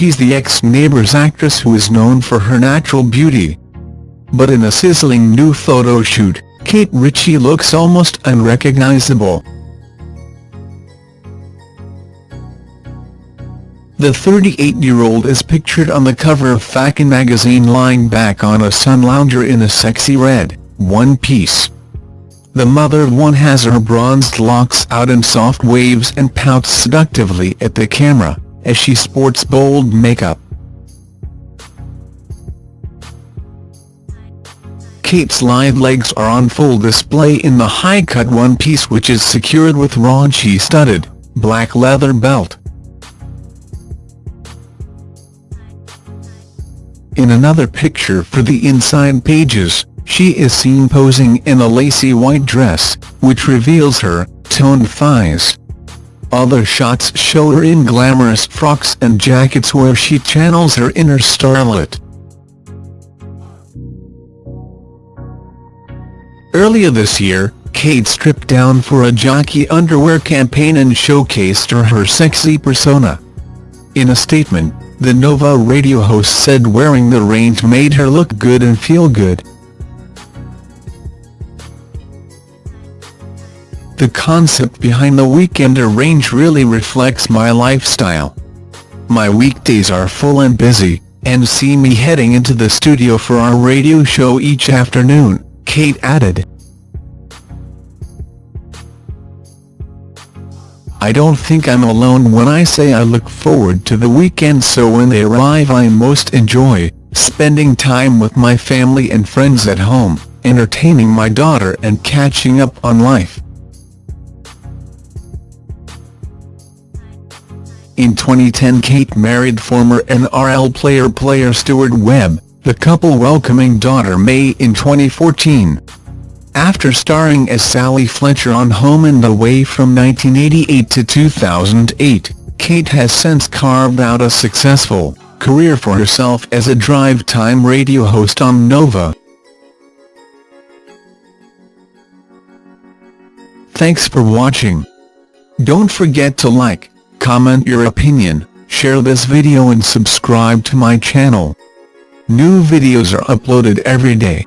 she's the ex-Neighbours actress who is known for her natural beauty. But in a sizzling new photo shoot, Kate Ritchie looks almost unrecognizable. The 38-year-old is pictured on the cover of Facon magazine lying back on a sun lounger in a sexy red, one-piece. The mother of one has her bronzed locks out in soft waves and pouts seductively at the camera, as she sports bold makeup. Kate's lithe legs are on full display in the high-cut one-piece which is secured with raunchy studded, black leather belt. In another picture for the inside pages, she is seen posing in a lacy white dress, which reveals her toned thighs. Other shots show her in glamorous frocks and jackets where she channels her inner starlet. Earlier this year, Kate stripped down for a jockey underwear campaign and showcased her her sexy persona. In a statement, the Nova radio host said wearing the range made her look good and feel good. The concept behind the Weekender range really reflects my lifestyle. My weekdays are full and busy, and see me heading into the studio for our radio show each afternoon, Kate added. I don't think I'm alone when I say I look forward to the weekend so when they arrive I most enjoy, spending time with my family and friends at home, entertaining my daughter and catching up on life. In 2010 Kate married former NRL player player Stuart Webb, the couple welcoming daughter Mae in 2014. After starring as Sally Fletcher on Home and Away from 1988 to 2008, Kate has since carved out a successful career for herself as a drive-time radio host on Nova. Thanks for watching. Don't forget to like, comment your opinion, share this video and subscribe to my channel. New videos are uploaded every day.